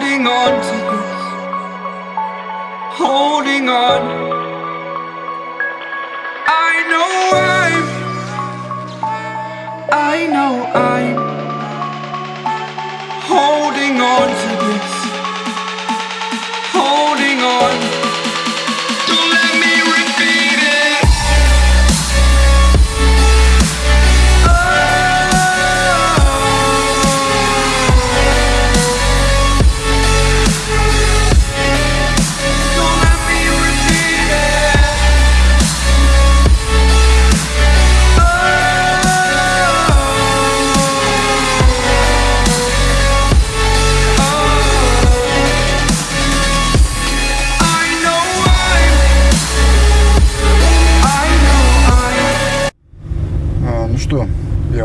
holding on to this, holding on. I know I'm, I know I'm holding on to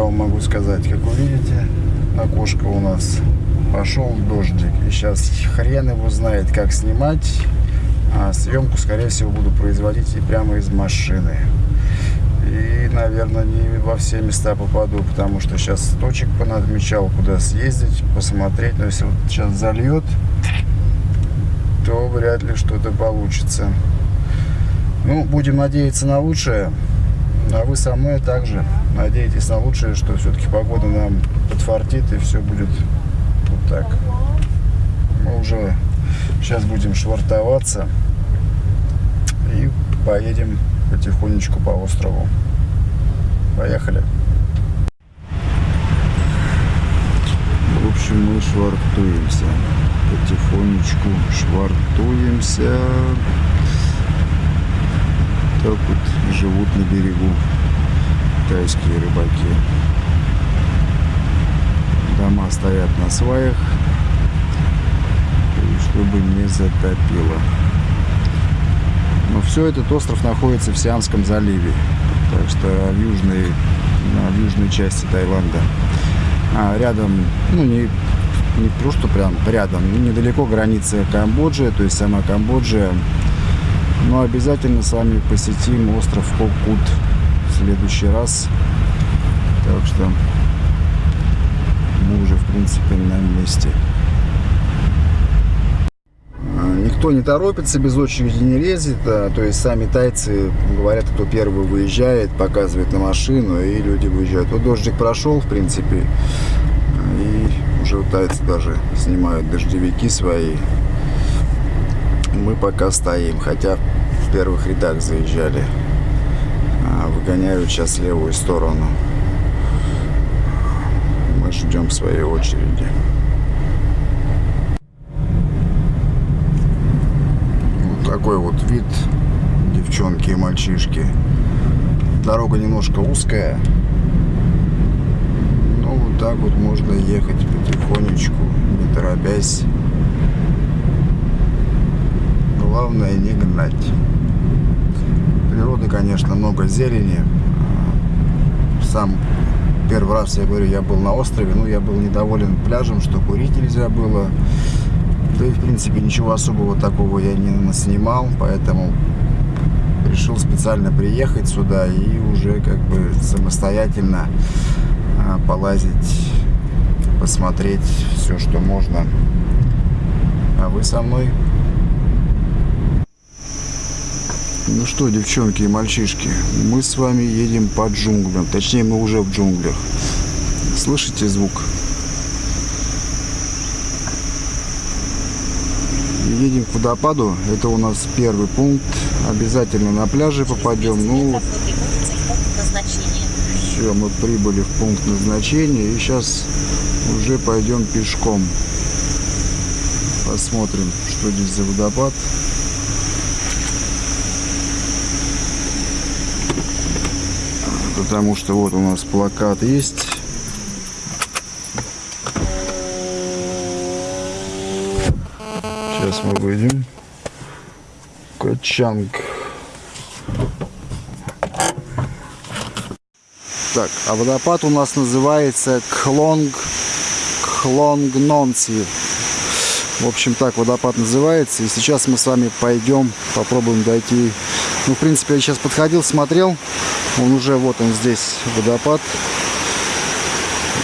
вам могу сказать, как вы видите, окошко у нас пошел дождик. И сейчас хрен его знает, как снимать. А съемку, скорее всего, буду производить и прямо из машины. И, наверное, не во все места попаду, потому что сейчас точек понадмечал, куда съездить, посмотреть. Но если вот сейчас зальет, то вряд ли что-то получится. Ну, будем надеяться на лучшее. А вы со мной также надеетесь на лучшее, что все-таки погода нам подфартит и все будет вот так. Мы уже сейчас будем швартоваться и поедем потихонечку по острову. Поехали. В общем, мы швартуемся. Потихонечку швартуемся. Так вот живут на берегу тайские рыбаки. Дома стоят на сваях, чтобы не затопило. Но все этот остров находится в Сиамском заливе, так что в южной, в южной части Таиланда. А рядом, ну не, не просто прям рядом, недалеко граница Камбоджи, то есть сама Камбоджа. Но обязательно с вами посетим остров Кокут в следующий раз. Так что мы уже в принципе на месте. А, Никто не торопится, без очереди не лезет. а, То есть сами тайцы говорят, кто первый выезжает, показывает на машину, и люди выезжают. Вот дождик прошел, в принципе, и уже тайцы даже снимают дождевики свои. Пока стоим, хотя в первых рядах заезжали. А, Выгоняют сейчас левую сторону. Мы ждем своей очереди. Вот такой вот вид, девчонки и мальчишки. Дорога немножко узкая. Но вот так вот можно ехать потихонечку, не торопясь. Главное не гнать. Природы, конечно, много зелени. Сам первый раз, я говорю, я был на острове, ну, я был недоволен пляжем, что курить нельзя было. Да и, в принципе, ничего особого такого я не снимал, поэтому решил специально приехать сюда и уже как бы самостоятельно а, полазить, посмотреть все, что можно. А вы со мной? Ну что, девчонки и мальчишки, мы с вами едем по джунглям. Точнее, мы уже в джунглях. Слышите звук? Едем к водопаду. Это у нас первый пункт. Обязательно на пляже попадем. Ну, все, мы прибыли в пункт назначения. И сейчас уже пойдем пешком. Посмотрим, что здесь за водопад. Потому что вот у нас плакат есть. Сейчас мы выйдем. Качанг. Так, а водопад у нас называется Кхлонг Кхлонгнонси. В общем, так водопад называется. И сейчас мы с вами пойдем, попробуем дойти. Ну, в принципе, я сейчас подходил, смотрел. Он уже, вот он здесь, водопад.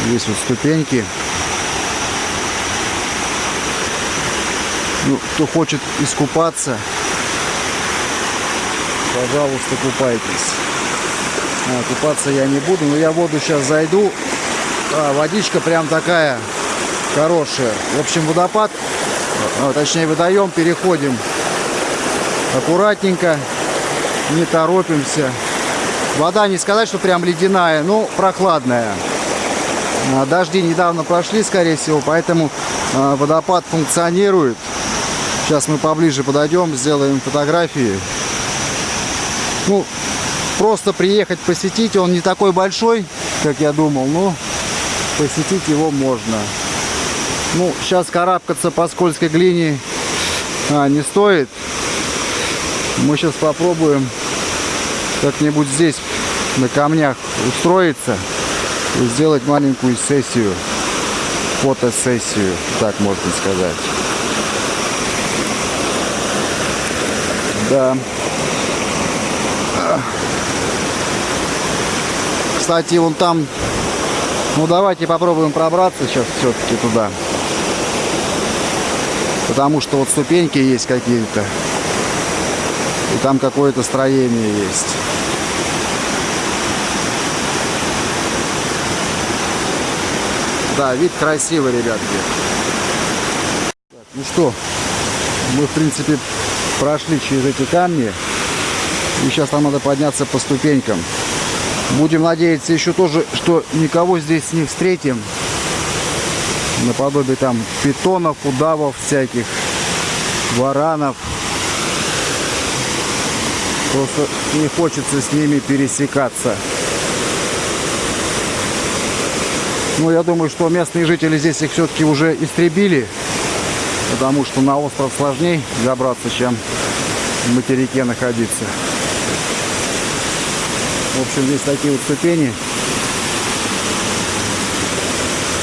Здесь вот ступеньки. Ну, кто хочет искупаться, пожалуйста, купайтесь. А, купаться я не буду, но я в воду сейчас зайду. А, водичка прям такая хорошая. В общем, водопад, точнее водоем переходим аккуратненько, не торопимся. Вода не сказать, что прям ледяная, но прохладная. А, Дожди недавно прошли, скорее всего, поэтому а, водопад функционирует. Сейчас мы поближе подойдем, сделаем фотографии. Ну, просто приехать посетить, он не такой большой, как я думал, но посетить его можно. Ну, сейчас карабкаться по скользкой глине а, не стоит. Мы сейчас попробуем как-нибудь здесь на камнях устроиться и сделать маленькую сессию, фотосессию, так можно сказать. Да. Кстати, вон там, ну давайте попробуем пробраться сейчас все-таки туда. Потому что вот ступеньки есть какие-то. И там какое-то строение есть. Да, вид красивый, ребятки. Так, ну что, мы, в принципе, прошли через эти камни. И сейчас нам надо подняться по ступенькам. Будем надеяться еще тоже, что никого здесь не встретим. Наподобие там питонов, удавов всяких, варанов. Просто не хочется с ними пересекаться. Ну, я думаю, что местные жители здесь их все-таки уже истребили. Потому что на остров сложнее забраться, чем в материке находиться. В общем, здесь такие вот ступени.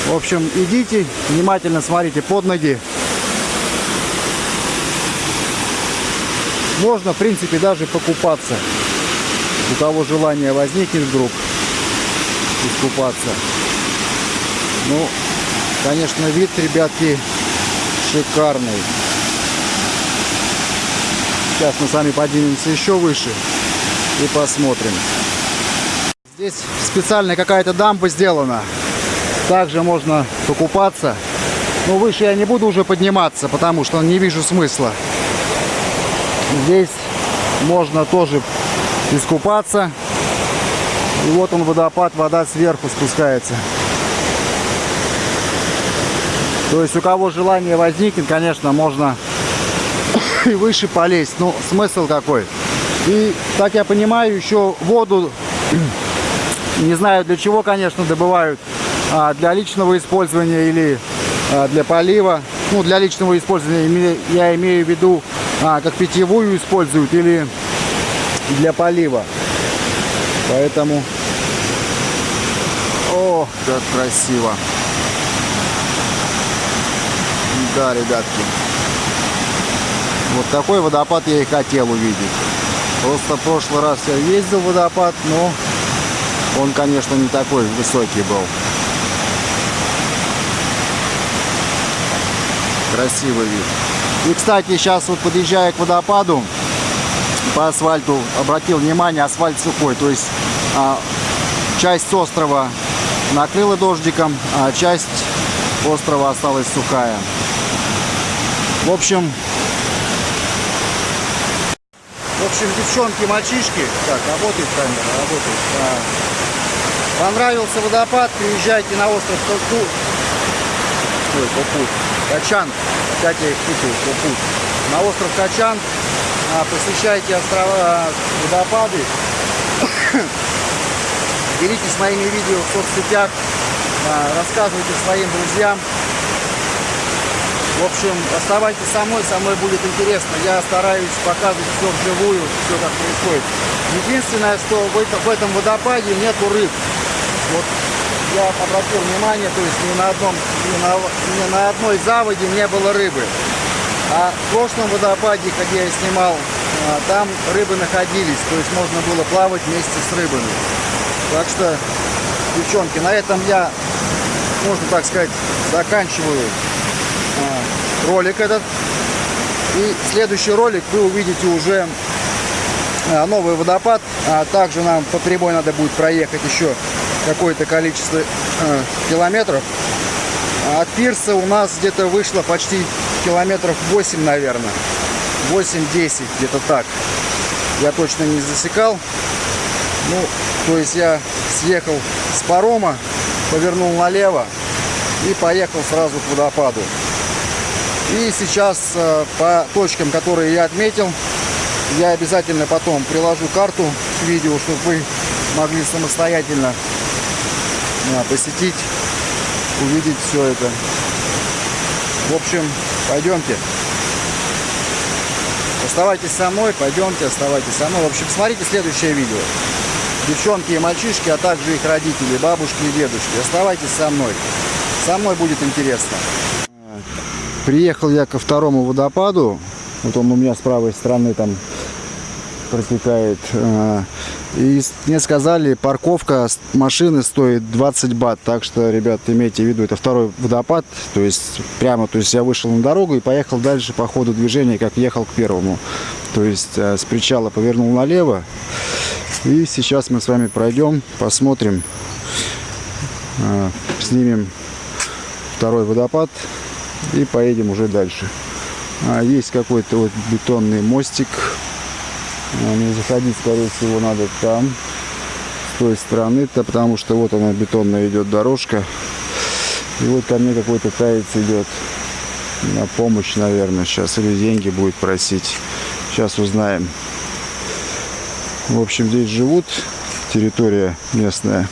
В общем, идите, внимательно смотрите под ноги. Можно, в принципе, даже покупаться. У кого желание возникнет вдруг искупаться. Ну, конечно, вид, ребятки, шикарный. Сейчас мы с вами поднимемся еще выше и посмотрим. Здесь специальная какая-то дамба сделана. Также можно покупаться. Но выше я не буду уже подниматься, потому что не вижу смысла. Здесь можно тоже искупаться. И вот он водопад, вода сверху спускается. То есть у кого желание возникнет, конечно, можно и выше полезть. Ну, смысл какой? И, так я понимаю, еще воду, не знаю для чего, конечно, добывают. А, для личного использования или а, для полива. Ну, для личного использования я имею в виду, а, как питьевую используют или для полива. Поэтому... О, как красиво. Да, ребятки. Вот такой водопад я и хотел увидеть. Просто в прошлый раз я ездил в водопад, но он, конечно, не такой высокий был. Красивый вид. И, кстати, сейчас вот подъезжая к водопаду, по асфальту обратил внимание, асфальт сухой. То есть а, часть острова накрыла дождиком, а часть острова осталась сухая. В общем, в общем, девчонки, мальчишки, так, работает камера, работает. А, понравился водопад, приезжайте на остров Току. Ой, Попут. Качан. Их путаю, Попут. На остров Качан. А, посещайте острова, водопады. Делитесь моими видео в соцсетях. А, рассказывайте своим друзьям. В общем, оставайтесь со мной, со мной будет интересно. Я стараюсь показывать все вживую, все как происходит. Единственное, что в этом водопаде нету рыб. Вот я обратил внимание, то есть ни на, одном, ни на, ни на одной заводе не было рыбы. А в прошлом водопаде, где я снимал, а, там рыбы находились, то есть можно было плавать вместе с рыбами. Так что, девчонки, на этом я, можно так сказать, заканчиваю а, ролик этот. И следующий ролик вы увидите уже а, новый водопад. Также нам по прямой надо будет проехать еще какое-то количество э, километров. От пирса у нас где-то вышло почти километров 8, наверное. 8-10, где-то так. Я точно не засекал. Ну, то есть я съехал с парома, повернул налево и поехал сразу к водопаду. И сейчас э, по точкам, которые я отметил, я обязательно потом приложу карту к видео, чтобы вы могли самостоятельно посетить, увидеть все это. В общем, пойдемте. Оставайтесь со мной, пойдемте, оставайтесь со мной. В общем, смотрите следующее видео. Девчонки и мальчишки, а также их родители, бабушки и дедушки. Оставайтесь со мной. Со мной будет интересно. Приехал я ко второму водопаду. Вот он у меня с правой стороны там протекает. И мне сказали, парковка машины стоит 20 бат. Так что, ребят, имейте в виду, это второй водопад. То есть прямо, то есть я вышел на дорогу и поехал дальше по ходу движения, как ехал к первому. То есть э, с причала повернул налево. И сейчас мы с вами пройдем, посмотрим, э, снимем второй водопад и поедем уже дальше. А, есть какой-то вот бетонный мостик. А, Не заходить, скорее всего, надо там, с той стороны-то, потому что вот она бетонная идет дорожка. И вот ко мне какой-то таец идет на помощь, наверное, сейчас. Или деньги будет просить. Сейчас узнаем. В общем, здесь живут, территория местная.